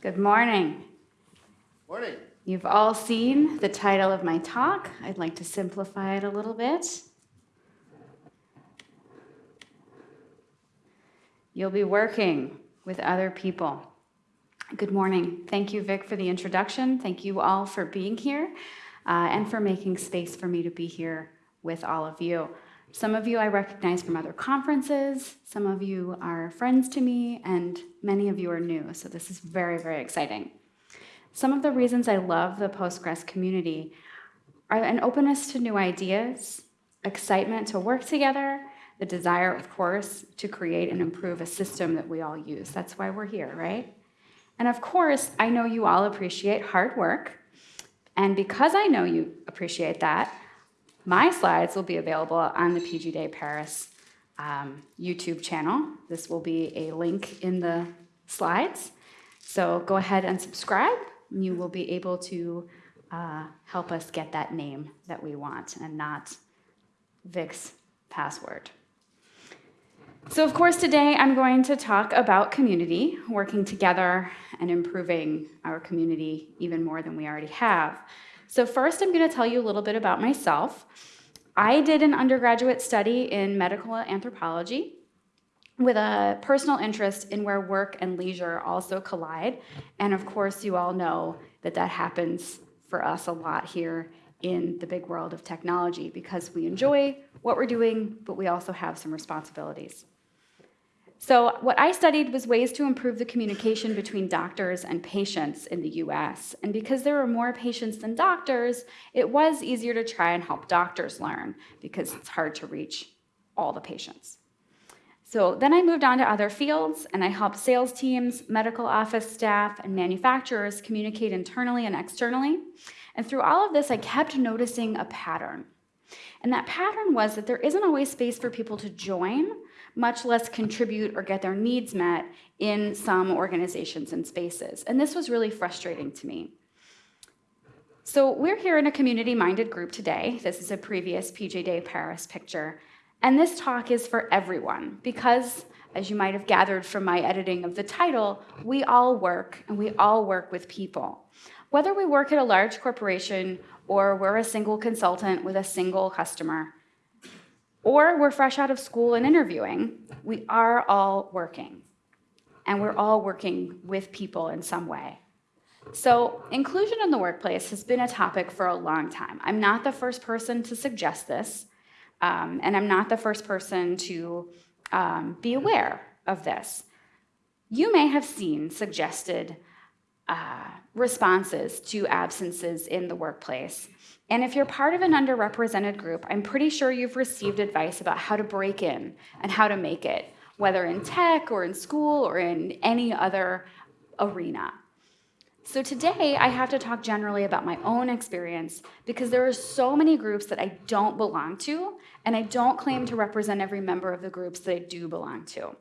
Good morning. Morning. You've all seen the title of my talk. I'd like to simplify it a little bit. You'll be working with other people. Good morning. Thank you, Vic, for the introduction. Thank you all for being here uh, and for making space for me to be here with all of you. Some of you I recognize from other conferences, some of you are friends to me, and many of you are new, so this is very, very exciting. Some of the reasons I love the Postgres community are an openness to new ideas, excitement to work together, the desire, of course, to create and improve a system that we all use. That's why we're here, right? And of course, I know you all appreciate hard work. And because I know you appreciate that, my slides will be available on the PG Day Paris um, YouTube channel. This will be a link in the slides. So go ahead and subscribe. And you will be able to uh, help us get that name that we want and not Vic's password. So, of course, today I'm going to talk about community, working together and improving our community even more than we already have. So first, I'm going to tell you a little bit about myself. I did an undergraduate study in medical anthropology with a personal interest in where work and leisure also collide. And of course, you all know that that happens for us a lot here in the big world of technology because we enjoy what we're doing, but we also have some responsibilities. So what I studied was ways to improve the communication between doctors and patients in the US. And because there were more patients than doctors, it was easier to try and help doctors learn because it's hard to reach all the patients. So then I moved on to other fields and I helped sales teams, medical office staff, and manufacturers communicate internally and externally. And through all of this, I kept noticing a pattern. And that pattern was that there isn't always space for people to join much less contribute or get their needs met in some organizations and spaces. And this was really frustrating to me. So we're here in a community-minded group today. This is a previous PG Day Paris picture. And this talk is for everyone because, as you might have gathered from my editing of the title, we all work and we all work with people. Whether we work at a large corporation or we're a single consultant with a single customer, or we're fresh out of school and interviewing, we are all working. And we're all working with people in some way. So inclusion in the workplace has been a topic for a long time. I'm not the first person to suggest this, um, and I'm not the first person to um, be aware of this. You may have seen suggested uh, responses to absences in the workplace and if you're part of an underrepresented group, I'm pretty sure you've received advice about how to break in and how to make it, whether in tech or in school or in any other arena. So today, I have to talk generally about my own experience because there are so many groups that I don't belong to, and I don't claim to represent every member of the groups that I do belong to.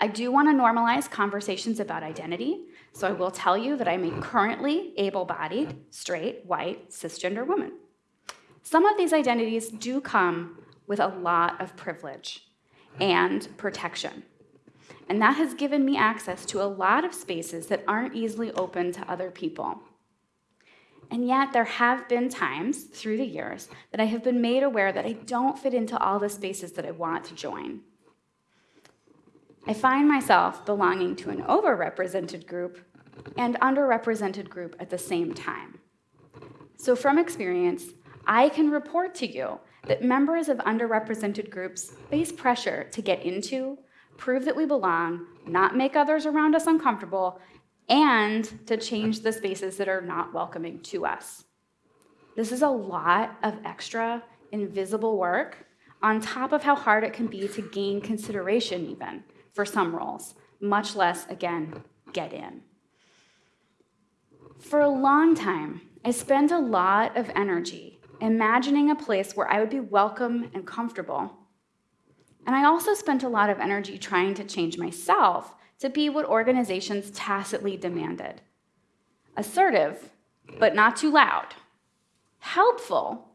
I do want to normalize conversations about identity, so I will tell you that I'm a currently able-bodied, straight, white, cisgender woman. Some of these identities do come with a lot of privilege and protection. And that has given me access to a lot of spaces that aren't easily open to other people. And yet there have been times through the years that I have been made aware that I don't fit into all the spaces that I want to join. I find myself belonging to an overrepresented group and underrepresented group at the same time. So from experience, I can report to you that members of underrepresented groups face pressure to get into, prove that we belong, not make others around us uncomfortable, and to change the spaces that are not welcoming to us. This is a lot of extra invisible work on top of how hard it can be to gain consideration even for some roles, much less, again, get in. For a long time, I spent a lot of energy imagining a place where I would be welcome and comfortable. And I also spent a lot of energy trying to change myself to be what organizations tacitly demanded. Assertive, but not too loud. Helpful,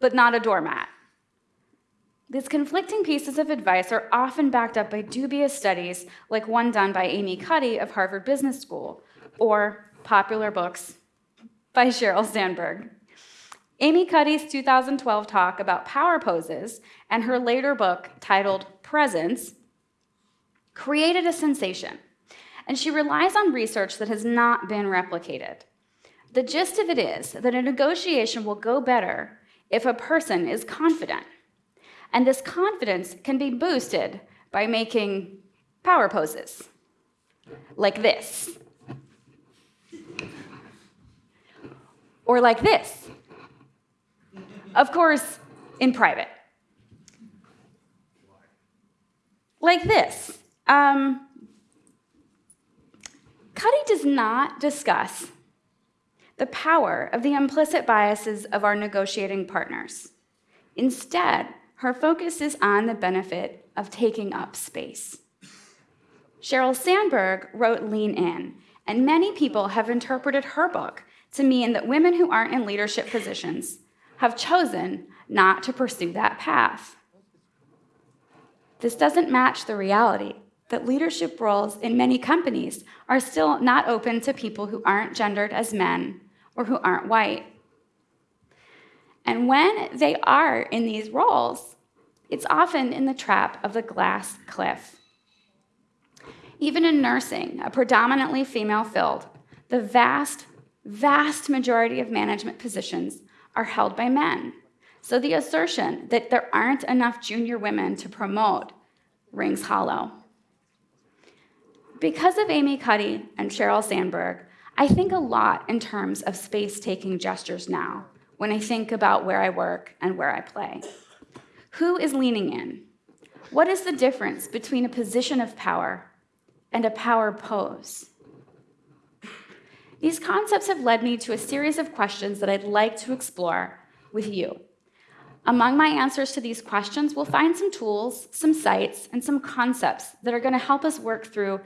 but not a doormat. These conflicting pieces of advice are often backed up by dubious studies, like one done by Amy Cuddy of Harvard Business School, or popular books by Sheryl Sandberg. Amy Cuddy's 2012 talk about power poses and her later book titled Presence created a sensation, and she relies on research that has not been replicated. The gist of it is that a negotiation will go better if a person is confident. And this confidence can be boosted by making power poses like this, or like this. Of course, in private. Like this. Um, Cuddy does not discuss the power of the implicit biases of our negotiating partners. Instead, her focus is on the benefit of taking up space. Sheryl Sandberg wrote Lean In, and many people have interpreted her book to mean that women who aren't in leadership positions have chosen not to pursue that path. This doesn't match the reality that leadership roles in many companies are still not open to people who aren't gendered as men or who aren't white. And when they are in these roles, it's often in the trap of the glass cliff. Even in nursing, a predominantly female field, the vast, vast majority of management positions are held by men. So the assertion that there aren't enough junior women to promote rings hollow. Because of Amy Cuddy and Sheryl Sandberg, I think a lot in terms of space taking gestures now when I think about where I work and where I play. Who is leaning in? What is the difference between a position of power and a power pose? These concepts have led me to a series of questions that I'd like to explore with you. Among my answers to these questions, we'll find some tools, some sites, and some concepts that are going to help us work through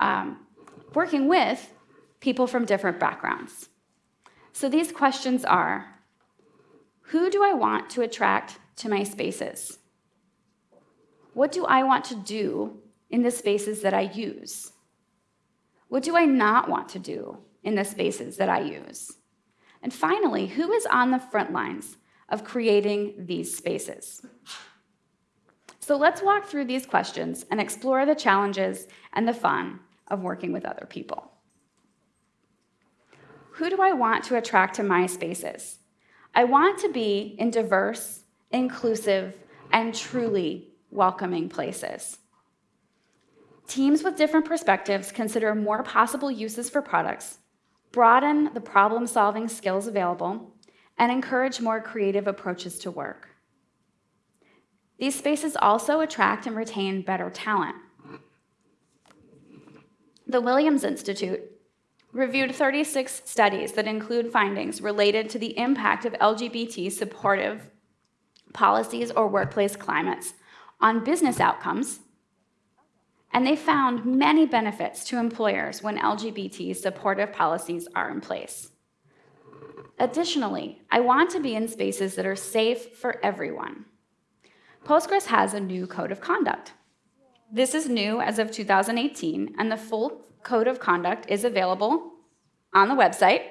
um, working with people from different backgrounds. So these questions are Who do I want to attract to my spaces? What do I want to do in the spaces that I use? What do I not want to do in the spaces that I use? And finally, who is on the front lines of creating these spaces? So let's walk through these questions and explore the challenges and the fun of working with other people. Who do I want to attract to my spaces? I want to be in diverse, inclusive, and truly welcoming places. Teams with different perspectives consider more possible uses for products, broaden the problem solving skills available, and encourage more creative approaches to work. These spaces also attract and retain better talent. The Williams Institute reviewed 36 studies that include findings related to the impact of LGBT supportive policies or workplace climates on business outcomes, and they found many benefits to employers when LGBT supportive policies are in place. Additionally, I want to be in spaces that are safe for everyone. Postgres has a new code of conduct. This is new as of 2018, and the full code of conduct is available on the website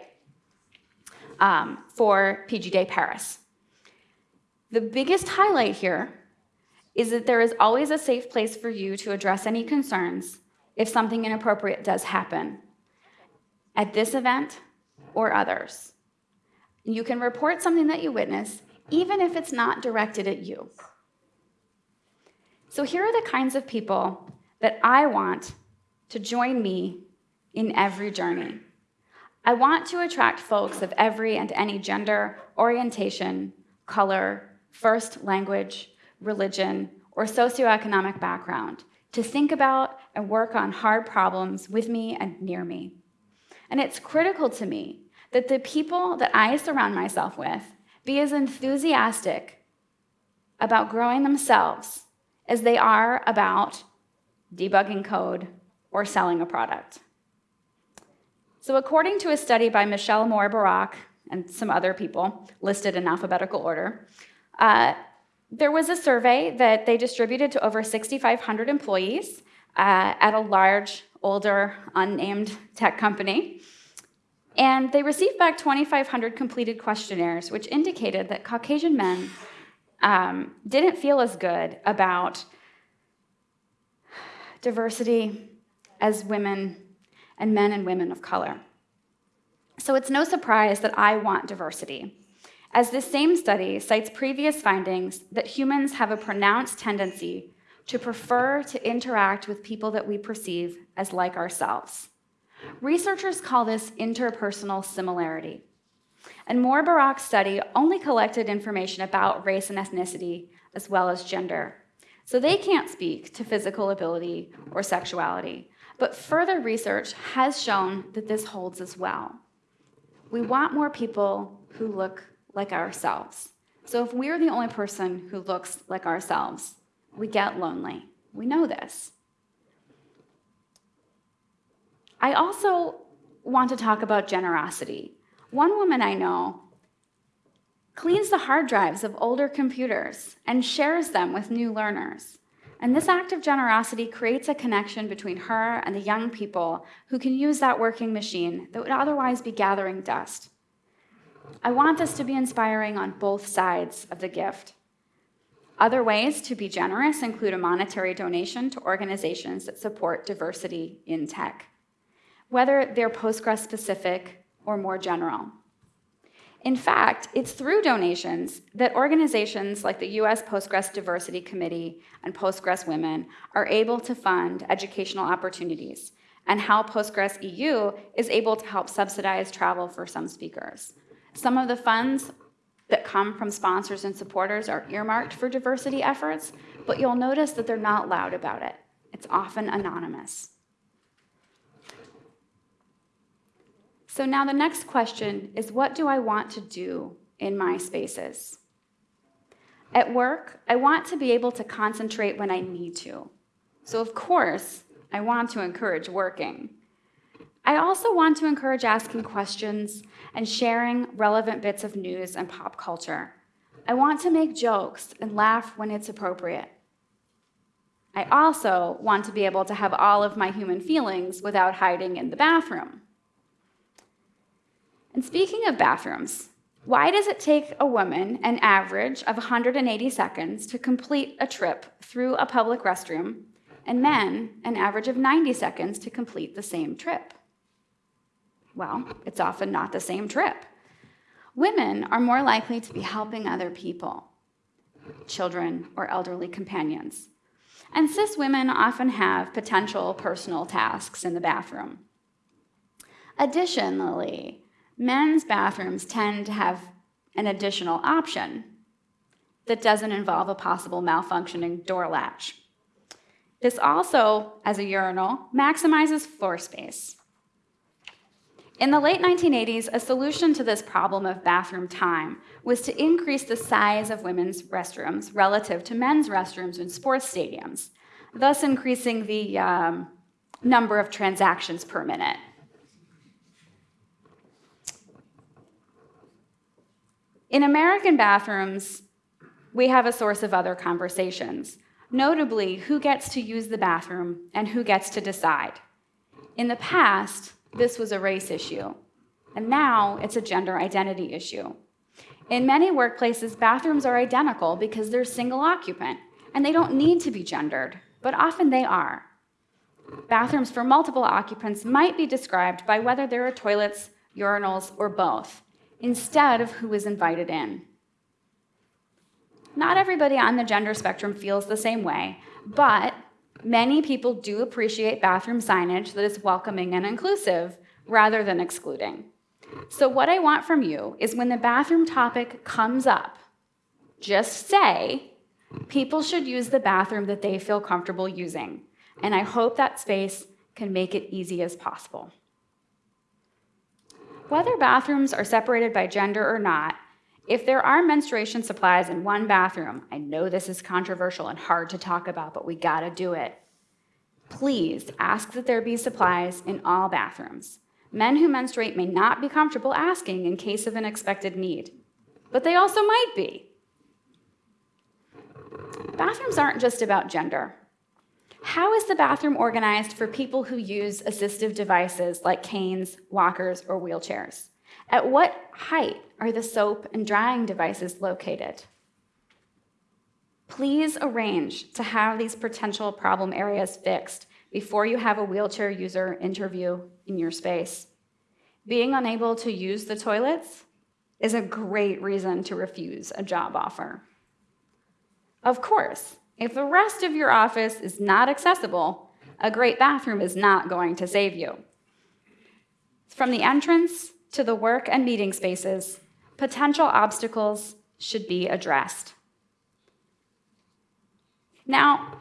um, for PG Day Paris. The biggest highlight here is that there is always a safe place for you to address any concerns if something inappropriate does happen at this event or others. You can report something that you witness, even if it's not directed at you. So, here are the kinds of people that I want to join me in every journey. I want to attract folks of every and any gender, orientation, color, first language, religion, or socioeconomic background to think about and work on hard problems with me and near me. And it's critical to me that the people that I surround myself with be as enthusiastic about growing themselves as they are about debugging code or selling a product. So, according to a study by Michelle Mor Barak and some other people listed in alphabetical order, uh, there was a survey that they distributed to over 6,500 employees uh, at a large, older, unnamed tech company. And they received back 2,500 completed questionnaires, which indicated that Caucasian men um, didn't feel as good about diversity as women and men and women of color. So it's no surprise that I want diversity, as this same study cites previous findings that humans have a pronounced tendency to prefer to interact with people that we perceive as like ourselves. Researchers call this interpersonal similarity. And Mor-Barak's study only collected information about race and ethnicity as well as gender. So they can't speak to physical ability or sexuality. But further research has shown that this holds as well. We want more people who look like ourselves. So if we're the only person who looks like ourselves, we get lonely. We know this. I also want to talk about generosity. One woman I know cleans the hard drives of older computers and shares them with new learners. And this act of generosity creates a connection between her and the young people who can use that working machine that would otherwise be gathering dust. I want this to be inspiring on both sides of the gift. Other ways to be generous include a monetary donation to organizations that support diversity in tech, whether they're Postgres specific or more general. In fact, it's through donations that organizations like the US Postgres Diversity Committee and Postgres Women are able to fund educational opportunities, and how Postgres EU is able to help subsidize travel for some speakers. Some of the funds that come from sponsors and supporters are earmarked for diversity efforts, but you'll notice that they're not loud about it. It's often anonymous. So now the next question is what do I want to do in my spaces? At work, I want to be able to concentrate when I need to. So of course, I want to encourage working. I also want to encourage asking questions and sharing relevant bits of news and pop culture. I want to make jokes and laugh when it's appropriate. I also want to be able to have all of my human feelings without hiding in the bathroom. And speaking of bathrooms, why does it take a woman an average of 180 seconds to complete a trip through a public restroom, and men an average of 90 seconds to complete the same trip? Well, it's often not the same trip. Women are more likely to be helping other people, children or elderly companions. And cis women often have potential personal tasks in the bathroom. Additionally, men's bathrooms tend to have an additional option that doesn't involve a possible malfunctioning door latch. This also, as a urinal, maximizes floor space. In the late 1980s, a solution to this problem of bathroom time was to increase the size of women's restrooms relative to men's restrooms in sports stadiums, thus increasing the um, number of transactions per minute. In American bathrooms, we have a source of other conversations, notably who gets to use the bathroom and who gets to decide. In the past, this was a race issue, and now it's a gender identity issue. In many workplaces, bathrooms are identical because they're single occupant, and they don't need to be gendered, but often they are. Bathrooms for multiple occupants might be described by whether there are toilets, urinals, or both instead of who is invited in. Not everybody on the gender spectrum feels the same way, but many people do appreciate bathroom signage that is welcoming and inclusive rather than excluding. So, what I want from you is when the bathroom topic comes up, just say, people should use the bathroom that they feel comfortable using. And I hope that space can make it easy as possible. Whether bathrooms are separated by gender or not, if there are menstruation supplies in one bathroom, I know this is controversial and hard to talk about, but we gotta do it. Please ask that there be supplies in all bathrooms. Men who menstruate may not be comfortable asking in case of an expected need, but they also might be. bathrooms aren't just about gender. How is the bathroom organized for people who use assistive devices like canes, walkers, or wheelchairs? At what height are the soap and drying devices located? Please arrange to have these potential problem areas fixed before you have a wheelchair user interview in your space. Being unable to use the toilets is a great reason to refuse a job offer. Of course, if the rest of your office is not accessible, a great bathroom is not going to save you. From the entrance to the work and meeting spaces, potential obstacles should be addressed. Now,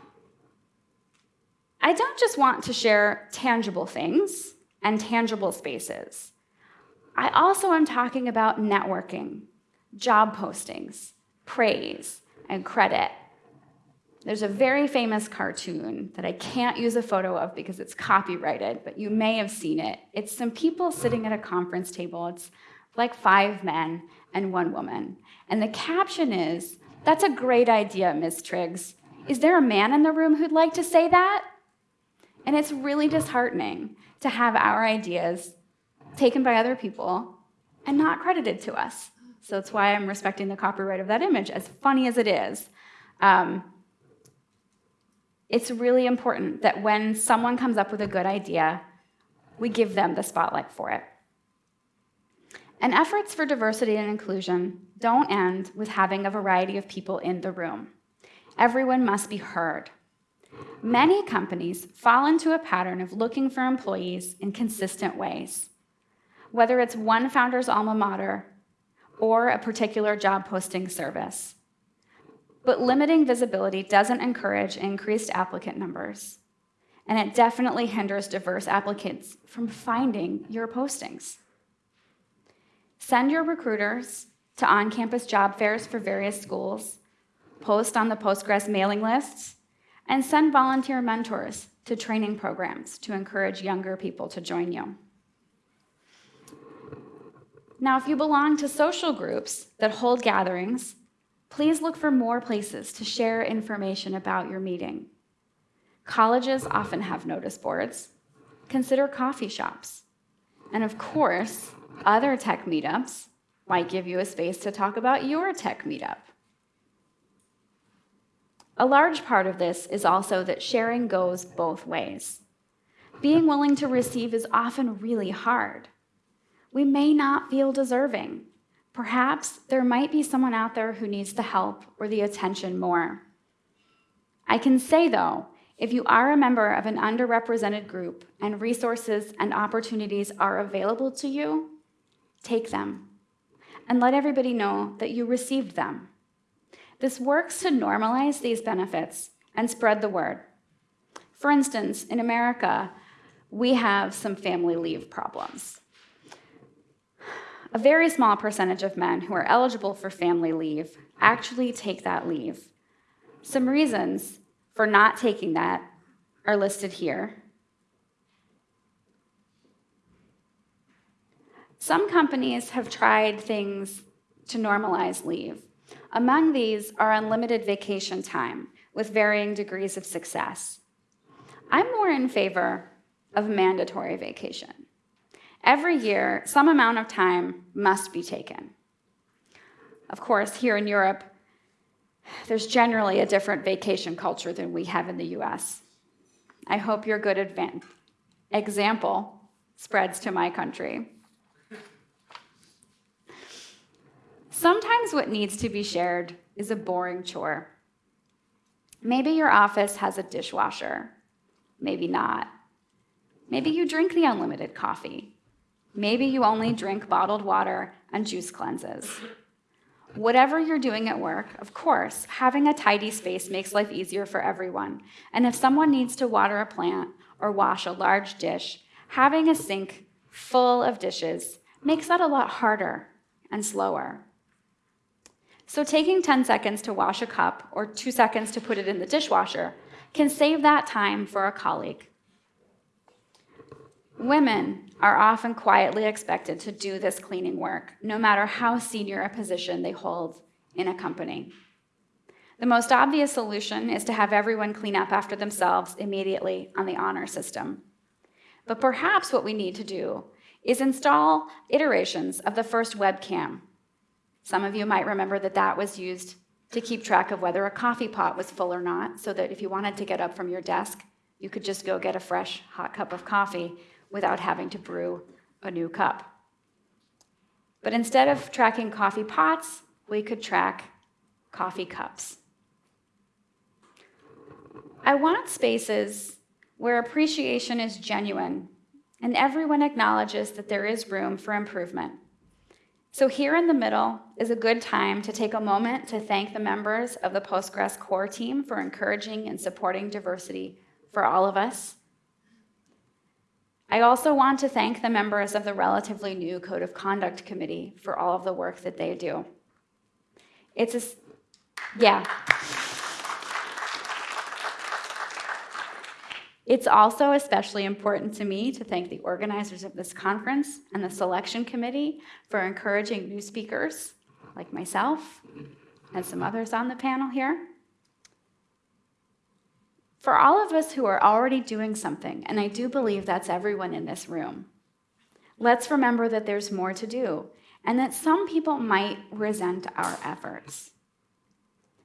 I don't just want to share tangible things and tangible spaces. I also am talking about networking, job postings, praise, and credit. There's a very famous cartoon that I can't use a photo of because it's copyrighted, but you may have seen it. It's some people sitting at a conference table. It's like five men and one woman. And the caption is, That's a great idea, Miss Triggs. Is there a man in the room who'd like to say that? And it's really disheartening to have our ideas taken by other people and not credited to us. So that's why I'm respecting the copyright of that image, as funny as it is. Um, it's really important that when someone comes up with a good idea, we give them the spotlight for it. And efforts for diversity and inclusion don't end with having a variety of people in the room. Everyone must be heard. Many companies fall into a pattern of looking for employees in consistent ways. Whether it's one founder's alma mater or a particular job posting service. But limiting visibility doesn't encourage increased applicant numbers, and it definitely hinders diverse applicants from finding your postings. Send your recruiters to on campus job fairs for various schools, post on the Postgres mailing lists, and send volunteer mentors to training programs to encourage younger people to join you. Now, if you belong to social groups that hold gatherings, please look for more places to share information about your meeting. Colleges often have notice boards. Consider coffee shops. And of course, other tech meetups might give you a space to talk about your tech meetup. A large part of this is also that sharing goes both ways. Being willing to receive is often really hard. We may not feel deserving. Perhaps there might be someone out there who needs the help or the attention more. I can say, though, if you are a member of an underrepresented group and resources and opportunities are available to you, take them and let everybody know that you received them. This works to normalize these benefits and spread the word. For instance, in America, we have some family leave problems. A very small percentage of men who are eligible for family leave actually take that leave. Some reasons for not taking that are listed here. Some companies have tried things to normalize leave. Among these are unlimited vacation time with varying degrees of success. I'm more in favor of mandatory vacation. Every year, some amount of time must be taken. Of course, here in Europe, there's generally a different vacation culture than we have in the US. I hope your good example spreads to my country. Sometimes what needs to be shared is a boring chore. Maybe your office has a dishwasher, maybe not. Maybe you drink the unlimited coffee. Maybe you only drink bottled water and juice cleanses. Whatever you're doing at work, of course, having a tidy space makes life easier for everyone. And if someone needs to water a plant or wash a large dish, having a sink full of dishes makes that a lot harder and slower. So taking 10 seconds to wash a cup or two seconds to put it in the dishwasher can save that time for a colleague. Women are often quietly expected to do this cleaning work, no matter how senior a position they hold in a company. The most obvious solution is to have everyone clean up after themselves immediately on the honor system. But perhaps what we need to do is install iterations of the first webcam. Some of you might remember that that was used to keep track of whether a coffee pot was full or not, so that if you wanted to get up from your desk, you could just go get a fresh hot cup of coffee without having to brew a new cup. But instead of tracking coffee pots, we could track coffee cups. I want spaces where appreciation is genuine and everyone acknowledges that there is room for improvement. So, here in the middle is a good time to take a moment to thank the members of the Postgres core team for encouraging and supporting diversity for all of us. I also want to thank the members of the relatively new Code of Conduct Committee for all of the work that they do. It's a, yeah. It's also especially important to me to thank the organizers of this conference and the selection committee for encouraging new speakers like myself and some others on the panel here. For all of us who are already doing something, and I do believe that's everyone in this room, let's remember that there's more to do and that some people might resent our efforts.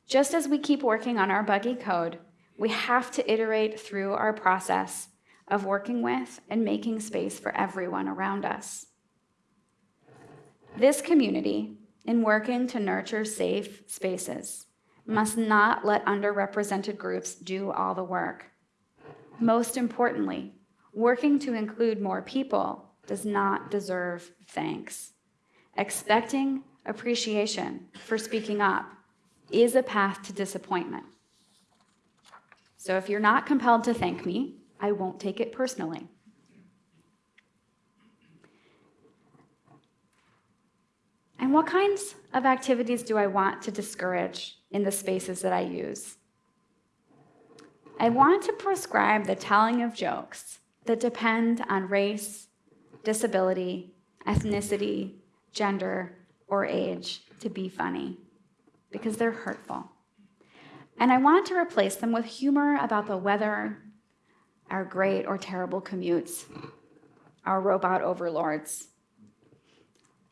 Just as we keep working on our buggy code, we have to iterate through our process of working with and making space for everyone around us. This community, in working to nurture safe spaces, must not let underrepresented groups do all the work. Most importantly, working to include more people does not deserve thanks. Expecting appreciation for speaking up is a path to disappointment. So if you're not compelled to thank me, I won't take it personally. And what kinds of activities do I want to discourage in the spaces that I use? I want to prescribe the telling of jokes that depend on race, disability, ethnicity, gender, or age to be funny because they're hurtful. And I want to replace them with humor about the weather, our great or terrible commutes, our robot overlords.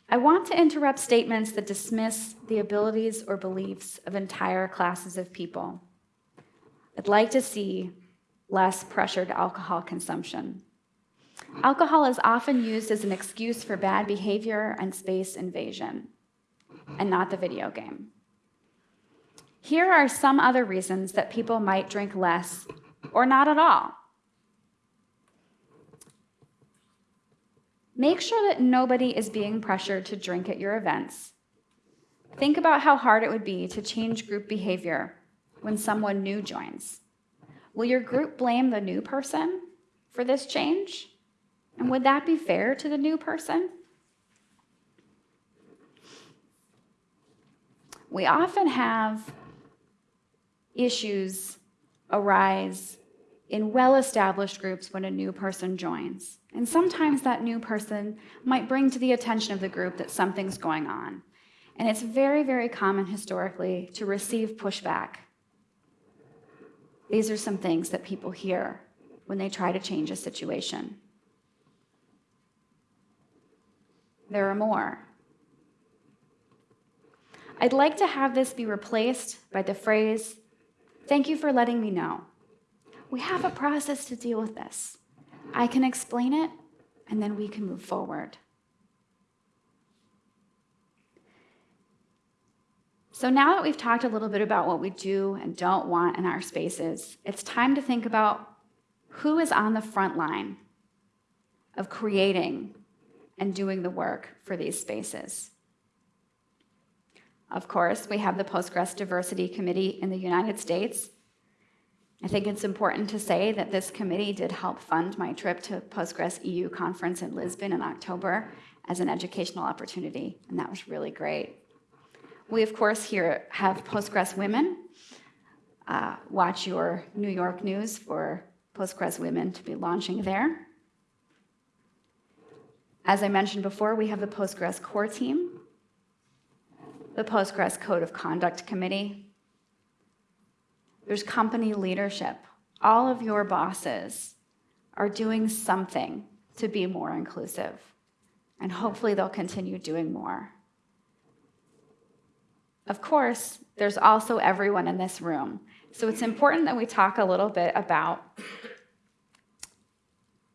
I want to interrupt statements that dismiss the abilities or beliefs of entire classes of people. I'd like to see less pressured alcohol consumption. Alcohol is often used as an excuse for bad behavior and space invasion, and not the video game. Here are some other reasons that people might drink less or not at all. Make sure that nobody is being pressured to drink at your events. Think about how hard it would be to change group behavior when someone new joins. Will your group blame the new person for this change? And would that be fair to the new person? We often have issues arise in well established groups when a new person joins. And sometimes that new person might bring to the attention of the group that something's going on. And it's very, very common historically to receive pushback. These are some things that people hear when they try to change a situation. There are more. I'd like to have this be replaced by the phrase, Thank you for letting me know. We have a process to deal with this. I can explain it, and then we can move forward. So, now that we've talked a little bit about what we do and don't want in our spaces, it's time to think about who is on the front line of creating and doing the work for these spaces. Of course, we have the Postgres Diversity Committee in the United States. I think it's important to say that this committee did help fund my trip to Postgres EU conference in Lisbon in October as an educational opportunity, and that was really great. We, of course, here have Postgres Women. Uh, watch your New York news for Postgres Women to be launching there. As I mentioned before, we have the Postgres core team, the Postgres Code of Conduct Committee, there's company leadership. All of your bosses are doing something to be more inclusive, and hopefully they'll continue doing more. Of course, there's also everyone in this room. So it's important that we talk a little bit about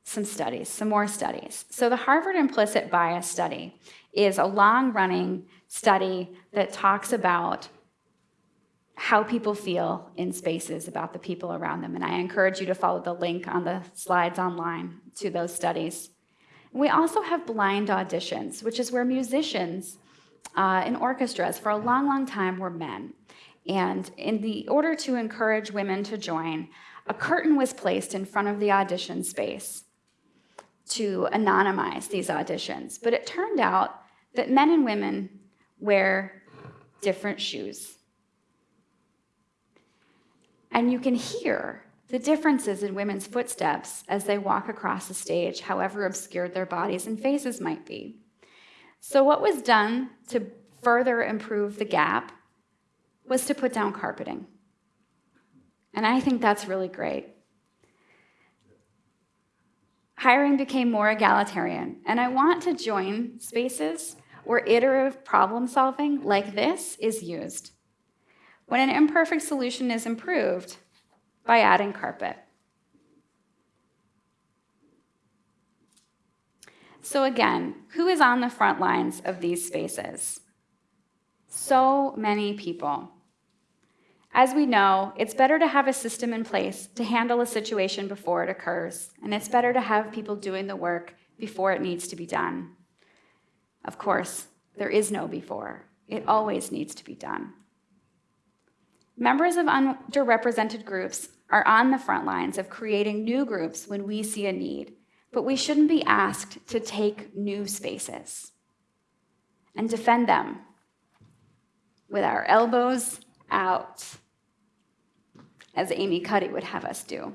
some studies, some more studies. So the Harvard Implicit Bias Study is a long running study that talks about how people feel in spaces about the people around them. And I encourage you to follow the link on the slides online to those studies. We also have blind auditions, which is where musicians uh, in orchestras for a long, long time were men. And in the order to encourage women to join, a curtain was placed in front of the audition space to anonymize these auditions. But it turned out that men and women wear different shoes. And you can hear the differences in women's footsteps as they walk across the stage, however obscured their bodies and faces might be. So, what was done to further improve the gap was to put down carpeting. And I think that's really great. Hiring became more egalitarian, and I want to join spaces where iterative problem solving like this is used. When an imperfect solution is improved by adding carpet. So, again, who is on the front lines of these spaces? So many people. As we know, it's better to have a system in place to handle a situation before it occurs, and it's better to have people doing the work before it needs to be done. Of course, there is no before. It always needs to be done. Members of underrepresented groups are on the front lines of creating new groups when we see a need but we shouldn't be asked to take new spaces and defend them with our elbows out, as Amy Cuddy would have us do.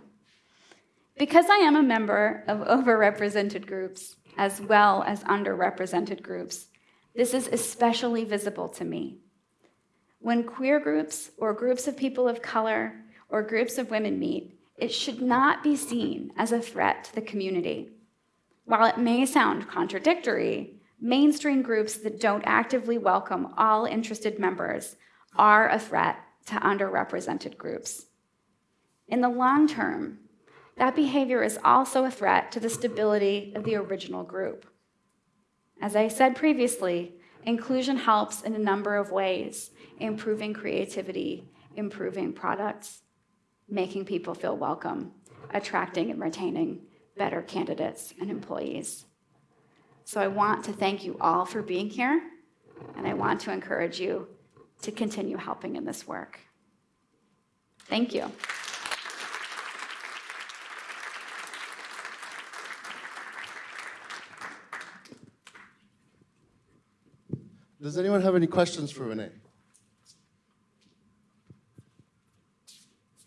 Because I am a member of overrepresented groups as well as underrepresented groups, this is especially visible to me. When queer groups or groups of people of color or groups of women meet, it should not be seen as a threat to the community. While it may sound contradictory, mainstream groups that don't actively welcome all interested members are a threat to underrepresented groups. In the long term, that behavior is also a threat to the stability of the original group. As I said previously, inclusion helps in a number of ways, improving creativity, improving products, making people feel welcome, attracting and retaining better candidates and employees. So I want to thank you all for being here, and I want to encourage you to continue helping in this work. Thank you. Does anyone have any questions for Renee?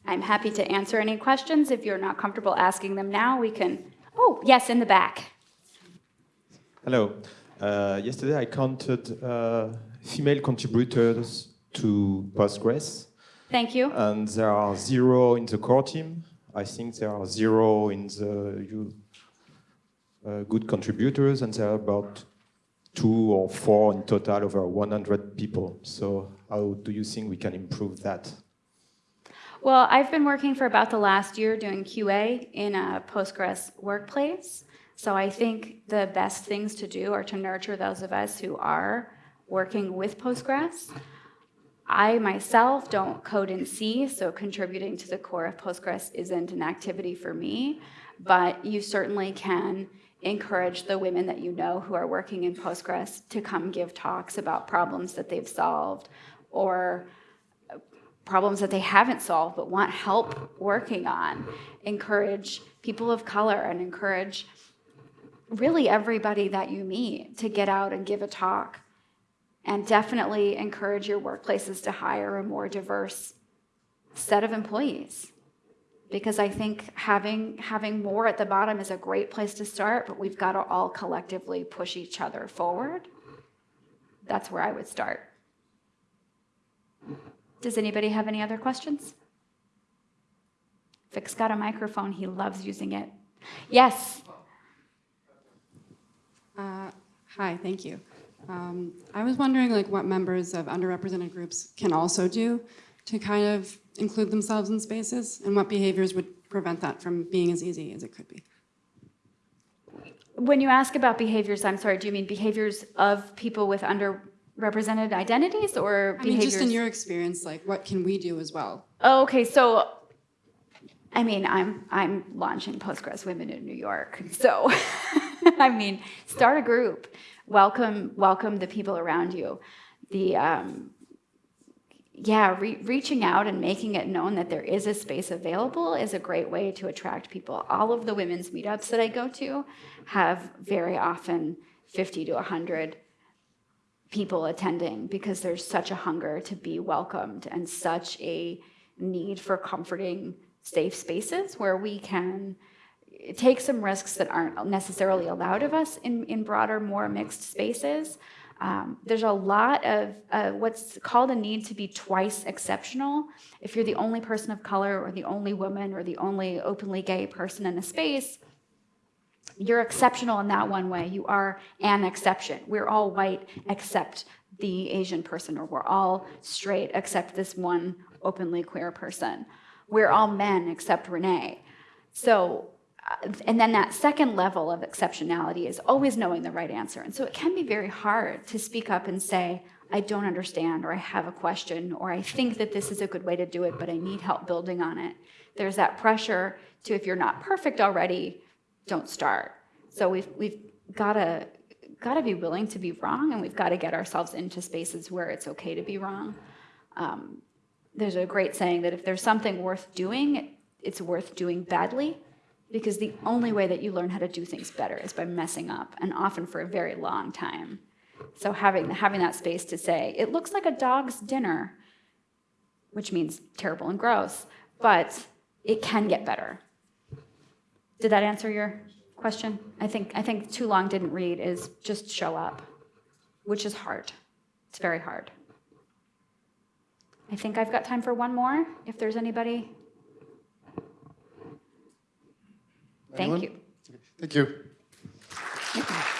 I'm happy to answer any questions. If you're not comfortable asking them now, we can. Oh, yes, in the back. Hello. Uh, yesterday I counted uh, female contributors to Postgres. Thank you. And there are zero in the core team. I think there are zero in the uh, good contributors, and there are about two or four in total over 100 people. So how do you think we can improve that? Well, I've been working for about the last year doing QA in a Postgres workplace. So I think the best things to do are to nurture those of us who are working with Postgres. I myself don't code in C, so contributing to the core of Postgres isn't an activity for me, but you certainly can encourage the women that you know who are working in Postgres to come give talks about problems that they've solved or problems that they haven't solved but want help working on. Encourage people of color and encourage really everybody that you meet to get out and give a talk. And definitely encourage your workplaces to hire a more diverse set of employees. Because I think having, having more at the bottom is a great place to start, but we've got to all collectively push each other forward. That's where I would start. Does anybody have any other questions? Vic's got a microphone. He loves using it. Yes. Uh, Hi, thank you. Um, I was wondering like what members of underrepresented groups can also do to kind of include themselves in spaces and what behaviors would prevent that from being as easy as it could be. When you ask about behaviors, I'm sorry, do you mean behaviors of people with underrepresented identities or I mean, just in your experience, like what can we do as well? Oh, okay, so I mean, I'm I'm launching Postgres Women in New York. So I mean, start a group. Welcome welcome the people around you. The um, yeah, re- reaching out and making it known that there is a space available is a great way to attract people. All of the women's meetups that I go to have very often 50 to 100 people attending because there's such a hunger to be welcomed and such a need for comforting safe spaces where we can take some risks that aren't necessarily allowed of us in, in broader more mixed spaces um, there's a lot of uh, what's called a need to be twice exceptional if you're the only person of color or the only woman or the only openly gay person in a space you're exceptional in that one way. You are an exception. We're all white except the Asian person, or we're all straight except this one openly queer person. We're all men except Renee. So, and then that second level of exceptionality is always knowing the right answer. And so it can be very hard to speak up and say, I don't understand, or I have a question, or I think that this is a good way to do it, but I need help building on it. There's that pressure to, if you're not perfect already, don't start. So we've we've got to got to be willing to be wrong, and we've got to get ourselves into spaces where it's okay to be wrong. Um, there's a great saying that if there's something worth doing, it's worth doing badly, because the only way that you learn how to do things better is by messing up, and often for a very long time. So having having that space to say it looks like a dog's dinner, which means terrible and gross, but it can get better. Did that answer your question? I think I think too long didn't read is just show up, which is hard. It's very hard. I think I've got time for one more. If there's anybody, thank Anyone? you. Thank you.